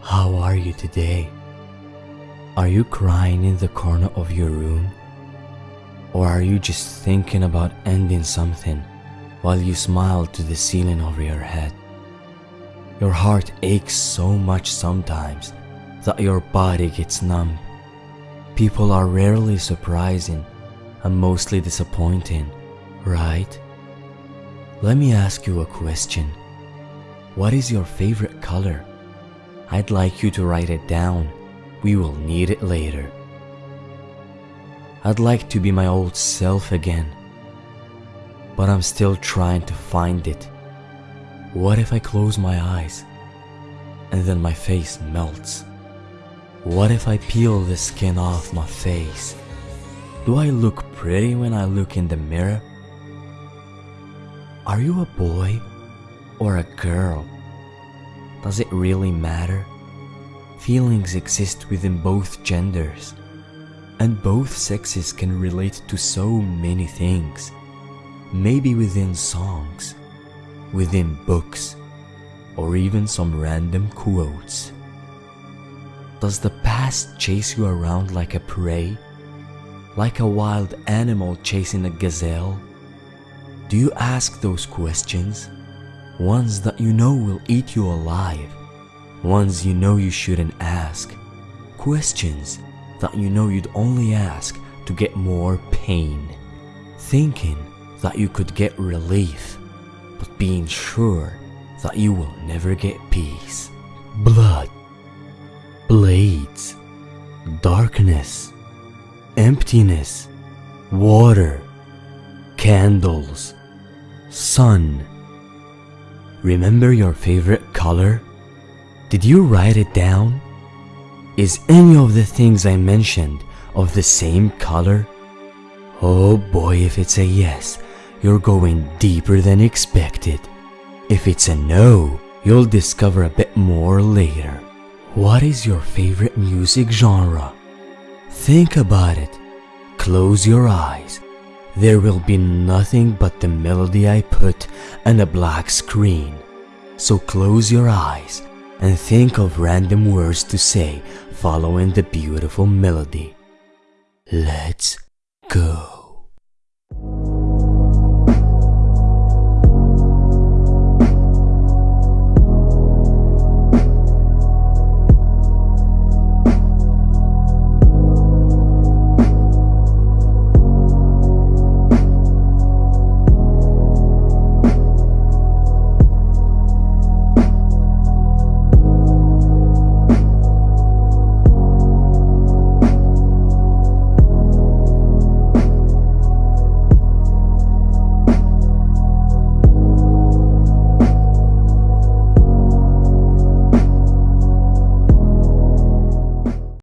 How are you today? Are you crying in the corner of your room? Or are you just thinking about ending something while you smile to the ceiling over your head? Your heart aches so much sometimes that your body gets numb. People are rarely surprising and mostly disappointing, right? Let me ask you a question. What is your favorite color? I'd like you to write it down. We will need it later. I'd like to be my old self again, but I'm still trying to find it. What if I close my eyes and then my face melts? What if I peel the skin off my face? Do I look pretty when I look in the mirror? Are you a boy or a girl? Does it really matter? Feelings exist within both genders, and both sexes can relate to so many things. Maybe within songs, within books, or even some random quotes. Does the past chase you around like a prey? Like a wild animal chasing a gazelle? Do you ask those questions? Ones that you know will eat you alive. Ones you know you shouldn't ask. Questions that you know you'd only ask to get more pain. Thinking that you could get relief, but being sure that you will never get peace. Blood, blades, darkness, emptiness, water, candles, sun. Remember your favorite color? Did you write it down? Is any of the things I mentioned of the same color? Oh boy, if it's a yes, you're going deeper than expected. If it's a no, you'll discover a bit more later. What is your favorite music genre? Think about it. Close your eyes there will be nothing but the melody I put and a black screen. So close your eyes and think of random words to say following the beautiful melody. Let's go.